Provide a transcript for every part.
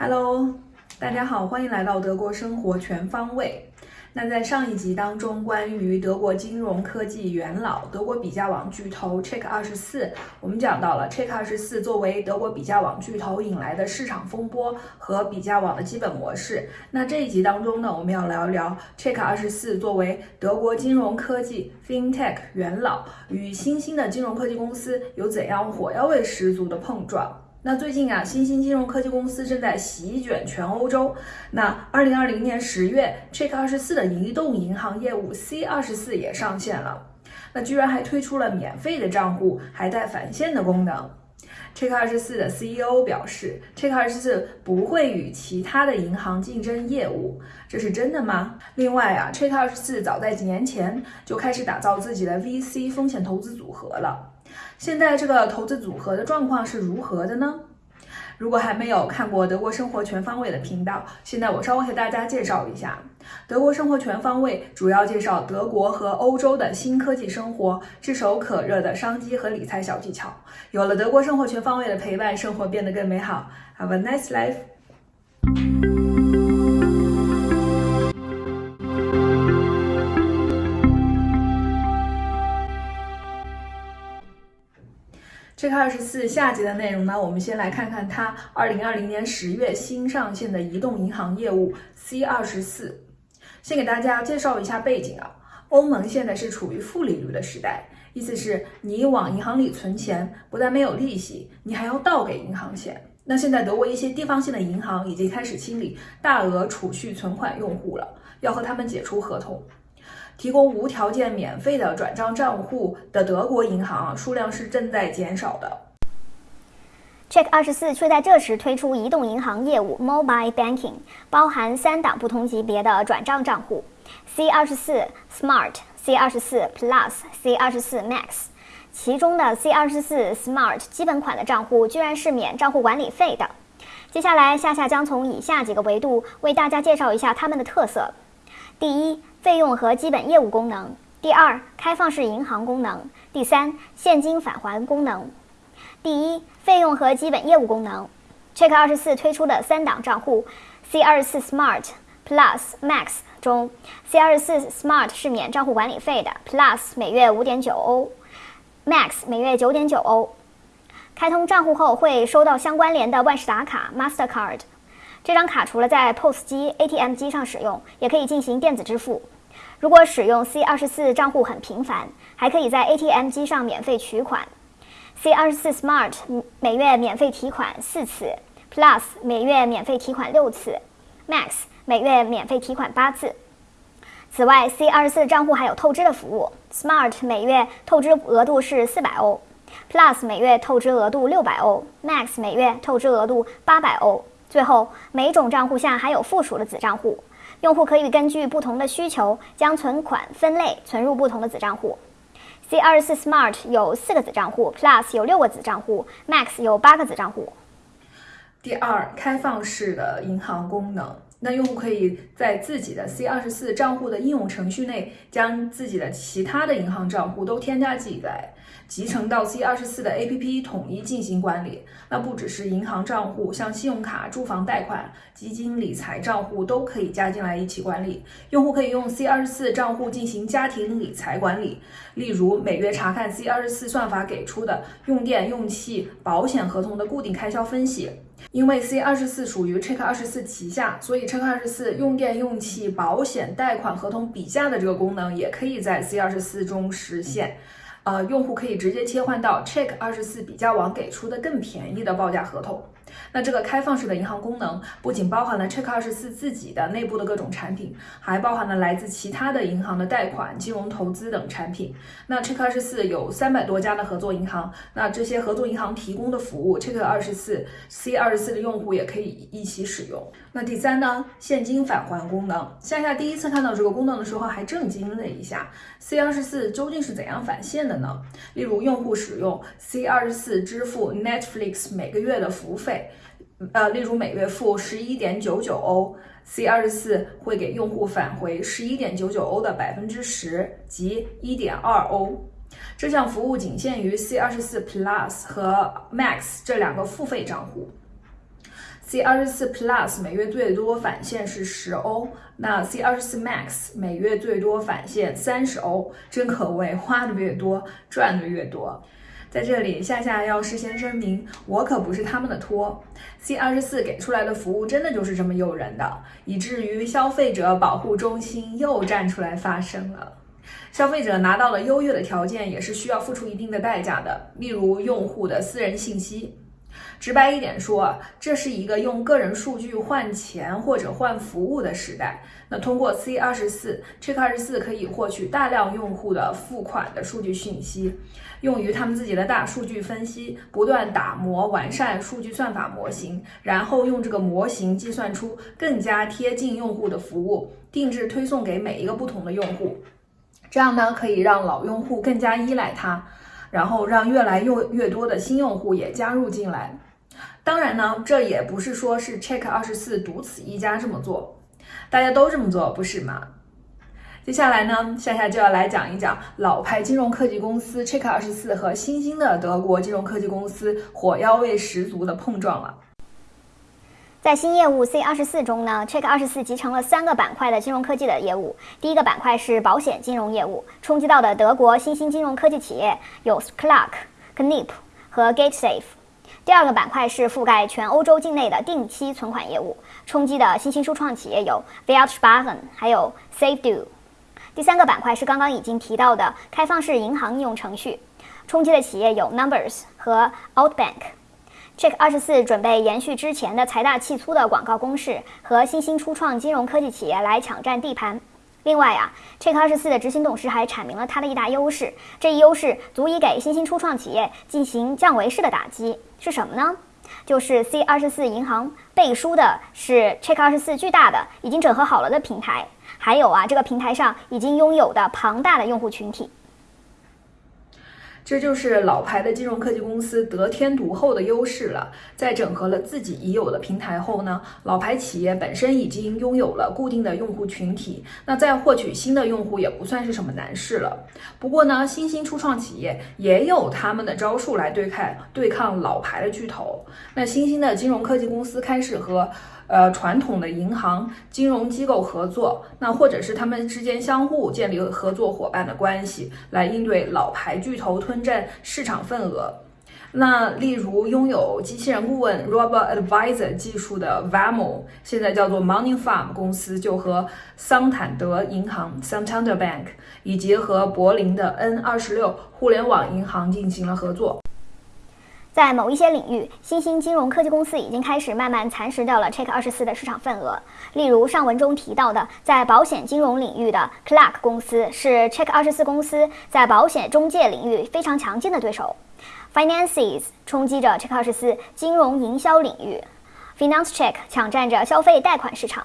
Hello，大家好，欢迎来到德国生活全方位。那在上一集当中，关于德国金融科技元老、德国比价网巨头 Check 二十四，我们讲到了 Check 二十四作为德国比价网巨头引来的市场风波和比价网的基本模式。那这一集当中呢，我们要聊一聊 Check 二十四作为德国金融科技 FinTech 元老与新兴的金融科技公司有怎样火药味十足的碰撞。那最近啊，新兴金融科技公司正在席卷全欧洲。那二零二零年十月，Check 二十四的移动银行业务 C 二十四也上线了。那居然还推出了免费的账户，还带返现的功能。Check 二十四的 CEO 表示，Check 二十四不会与其他的银行竞争业务，这是真的吗？另外啊，Check 二十四早在几年前就开始打造自己的 VC 风险投资组合了。现在这个投资组合的状况是如何的呢？如果还没有看过德国生活全方位的频道，现在我稍微给大家介绍一下。德国生活全方位主要介绍德国和欧洲的新科技生活、炙手可热的商机和理财小技巧。有了德国生活全方位的陪伴，生活变得更美好。Have a nice life. 这个二十四下集的内容呢，我们先来看看它二零二零年十月新上线的移动银行业务 C 二十四。先给大家介绍一下背景啊，欧盟现在是处于负利率的时代，意思是你往银行里存钱，不但没有利息，你还要倒给银行钱。那现在德国一些地方性的银行已经开始清理大额储蓄存款用户了，要和他们解除合同。提供无条件免费的转账账户的德国银行数量是正在减少的。Check 二十四却在这时推出移动银行业务 Mobile Banking，包含三档不同级别的转账账户：C 二十四 Smart、C 二十四 Plus、C 二十四 Max。其中的 C 二十四 Smart 基本款的账户居然是免账户管理费的。接下来，夏夏将从以下几个维度为大家介绍一下它们的特色。第一。费用和基本业务功能。第二，开放式银行功能。第三，现金返还功能。第一，费用和基本业务功能。Check 二十四推出的三档账户，C 二十四 Smart、Plus、Max 中，C 二十四 Smart 是免账户管理费的，Plus 每月五点九欧，Max 每月九点九欧。开通账户后会收到相关联的万事达卡 Mastercard。这张卡除了在 POS 机、ATM 机上使用，也可以进行电子支付。如果使用 C 二十四账户很频繁，还可以在 ATM 机上免费取款。C 二十四 Smart 每月免费提款四次，Plus 每月免费提款六次，Max 每月免费提款八次。此外，C 二十四账户还有透支的服务，Smart 每月透支额度是四百欧，Plus 每月透支额度六百欧，Max 每月透支额度八百欧。最后，每种账户下还有附属的子账户，用户可以根据不同的需求将存款分类存入不同的子账户。C 二十四 Smart 有四个子账户，Plus 有六个子账户，Max 有八个子账户。第二，开放式的银行功能。那用户可以在自己的 C 二十四账户的应用程序内，将自己的其他的银行账户都添加进来，集成到 C 二十四的 APP 统一进行管理。那不只是银行账户，像信用卡、住房贷款、基金理财账户都可以加进来一起管理。用户可以用 C 二十四账户进行家庭理财管理，例如每月查看 C 二十四算法给出的用电、用气、保险合同的固定开销分析。因为 C 二十四属于 Check 二十四旗下，所以 Check 二十四用电用气、保险、贷款合同比价的这个功能也可以在 C 二十四中实现。呃，用户可以直接切换到 Check 二十四比价网给出的更便宜的报价合同。那这个开放式的银行功能不仅包含了 Check 二十四自己的内部的各种产品，还包含了来自其他的银行的贷款、金融投资等产品。那 Check 二十四有三百多家的合作银行，那这些合作银行提供的服务，Check 二十四 C 二十四的用户也可以一起使用。那第三呢，现金返还功能，夏夏第一次看到这个功能的时候还震惊了一下。C 二十四究竟是怎样返现的呢？例如，用户使用 C 二十四支付 Netflix 每个月的服务费，呃，例如每月付十一点九九欧，C 二十四会给用户返回十一点九九欧的百分之十，即一点二欧。这项服务仅限于 C 二十四 Plus 和 Max 这两个付费账户。C 二十四 Plus 每月最多返现是十欧，那 C 二十四 Max 每月最多返现三十欧，真可谓花的越多赚的越多。在这里，夏夏要事先声明，我可不是他们的托。C 二十四给出来的服务真的就是这么诱人的，以至于消费者保护中心又站出来发声了。消费者拿到了优越的条件，也是需要付出一定的代价的，例如用户的私人信息。直白一点说，这是一个用个人数据换钱或者换服务的时代。那通过 C 二十四 Check 二十四可以获取大量用户的付款的数据信息，用于他们自己的大数据分析，不断打磨完善数据算法模型，然后用这个模型计算出更加贴近用户的服务，定制推送给每一个不同的用户。这样呢，可以让老用户更加依赖它。然后让越来越越多的新用户也加入进来。当然呢，这也不是说是 Check 二十四独此一家这么做，大家都这么做，不是吗？接下来呢，夏夏就要来讲一讲老牌金融科技公司 Check 二十四和新兴的德国金融科技公司火药味十足的碰撞了。在新业务 C 二十四中呢，Check 二十四集成了三个板块的金融科技的业务。第一个板块是保险金融业务，冲击到的德国新兴金融科技企业有 Clark、Knip 和 GateSafe。第二个板块是覆盖全欧洲境内的定期存款业务，冲击的新兴初创企业有 v i a l s p a r e n 还有 SaveDo。第三个板块是刚刚已经提到的开放式银行应用程序，冲击的企业有 Numbers 和 Outbank。Check 二十四准备延续之前的财大气粗的广告攻势，和新兴初创金融科技企业来抢占地盘。另外啊，Check 二十四的执行董事还阐明了它的一大优势，这一优势足以给新兴初创企业进行降维式的打击。是什么呢？就是 C 二十四银行背书的是 Check 二十四巨大的已经整合好了的平台，还有啊，这个平台上已经拥有的庞大的用户群体。这就是老牌的金融科技公司得天独厚的优势了。在整合了自己已有的平台后呢，老牌企业本身已经拥有了固定的用户群体，那再获取新的用户也不算是什么难事了。不过呢，新兴初创企业也有他们的招数来对抗对抗老牌的巨头。那新兴的金融科技公司开始和。呃，传统的银行金融机构合作，那或者是他们之间相互建立合作伙伴的关系，来应对老牌巨头吞占市场份额。那例如拥有机器人顾问 Robot Advisor 技术的 Vamo，现在叫做 Money Farm 公司，就和桑坦德银行 Santander Bank 以及和柏林的 N 二十六互联网银行进行了合作。在某一些领域，新兴金融科技公司已经开始慢慢蚕食掉了 Check 二十四的市场份额。例如上文中提到的，在保险金融领域的 Clark 公司是 Check 二十四公司在保险中介领域非常强劲的对手。Finances 冲击着 Check 二十四金融营销领域，Finance Check 抢占着消费贷款市场。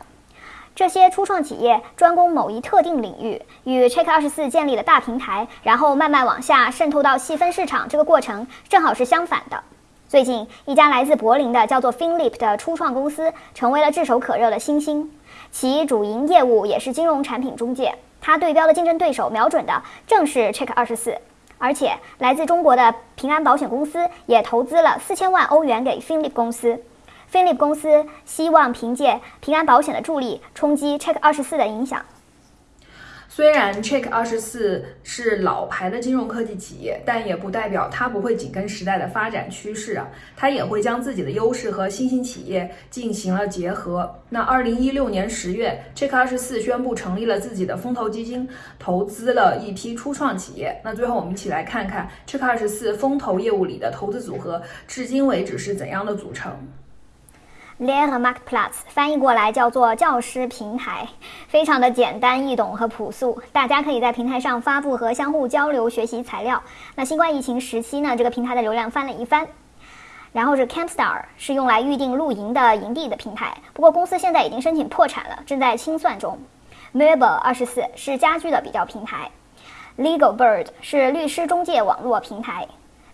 这些初创企业专攻某一特定领域，与 Check 二十四建立了大平台，然后慢慢往下渗透到细分市场，这个过程正好是相反的。最近，一家来自柏林的叫做 Finlip 的初创公司成为了炙手可热的新星，其主营业务也是金融产品中介。它对标的竞争对手瞄准的正是 Check 二十四，而且来自中国的平安保险公司也投资了四千万欧元给 Finlip 公司。飞利浦公司希望凭借平安保险的助力冲击 Check 二十四的影响。虽然 Check 二十四是老牌的金融科技企业，但也不代表它不会紧跟时代的发展趋势啊。它也会将自己的优势和新兴企业进行了结合。那二零一六年十月，Check 二十四宣布成立了自己的风投基金，投资了一批初创企业。那最后我们一起来看看 Check 二十四风投业务里的投资组合，至今为止是怎样的组成。Lehrmarktplatz 翻译过来叫做教师平台，非常的简单易懂和朴素，大家可以在平台上发布和相互交流学习材料。那新冠疫情时期呢，这个平台的流量翻了一番。然后是 Campstar，是用来预定露营的营地的平台，不过公司现在已经申请破产了，正在清算中。Mebel 二十四是家居的比较平台。Legalbird 是律师中介网络平台。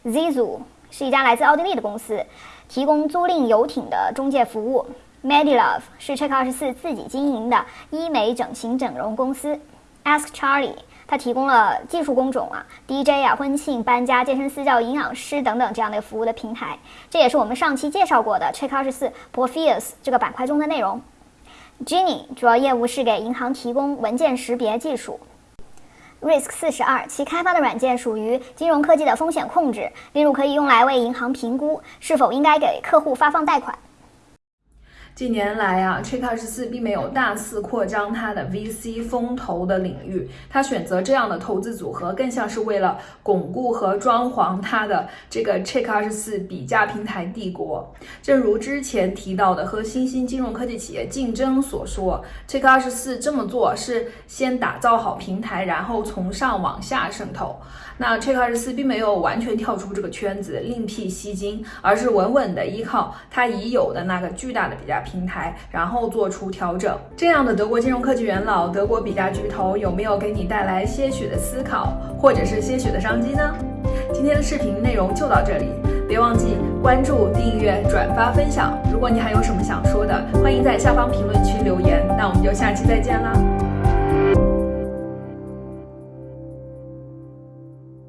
Zizu 是一家来自奥地利的公司。提供租赁游艇的中介服务，Medilove 是 Check 二十四自己经营的医美整形整容公司，Ask Charlie 它提供了技术工种啊、DJ 啊、婚庆、搬家、健身私教、营养师等等这样的服务的平台。这也是我们上期介绍过的 Check 二十四 Porpheus 这个板块中的内容。Genie 主要业务是给银行提供文件识别技术。Risk 四十二，其开发的软件属于金融科技的风险控制，例如可以用来为银行评估是否应该给客户发放贷款。近年来啊，Check 二十四并没有大肆扩张它的 VC 风投的领域，它选择这样的投资组合，更像是为了巩固和装潢它的这个 Check 二十四比价平台帝国。正如之前提到的和新兴金融科技企业竞争所说，Check 二十四这么做是先打造好平台，然后从上往下渗透。那 Check 二十四并没有完全跳出这个圈子，另辟蹊径，而是稳稳的依靠它已有的那个巨大的比价平台，然后做出调整。这样的德国金融科技元老、德国比价巨头，有没有给你带来些许的思考，或者是些许的商机呢？今天的视频内容就到这里，别忘记关注、订阅、转发、分享。如果你还有什么想说的，欢迎在下方评论区留言。那我们就下期再见啦！